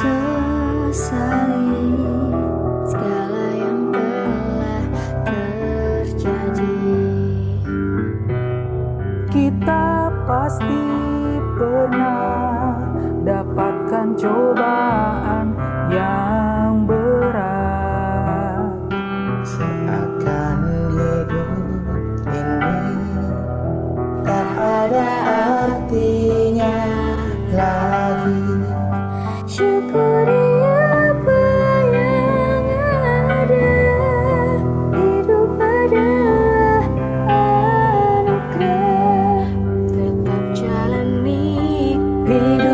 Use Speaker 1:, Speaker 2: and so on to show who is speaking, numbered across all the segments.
Speaker 1: sesali. Segala yang telah terjadi. Kita pasti
Speaker 2: pernah dapatkan cobaan.
Speaker 3: bigger.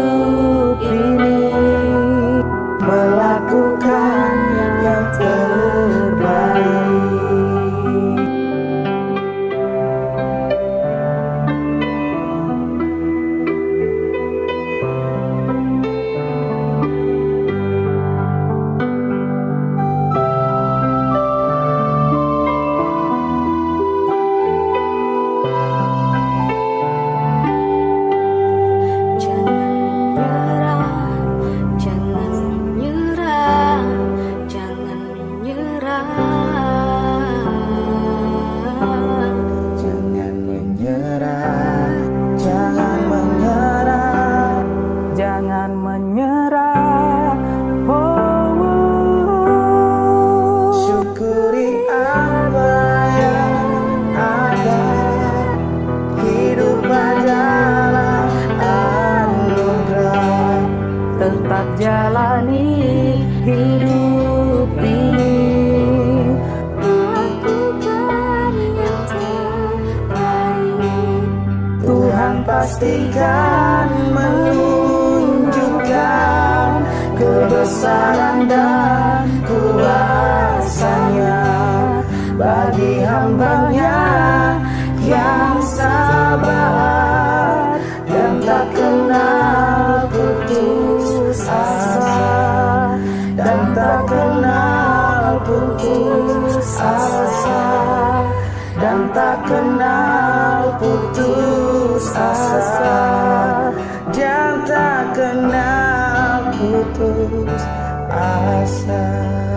Speaker 3: pastikan menunjukkan kebesaran dan kuasanya bagi hambanya yang sabar dan tak kenal putus asa dan tak kenal putus asa dan tak kenal asa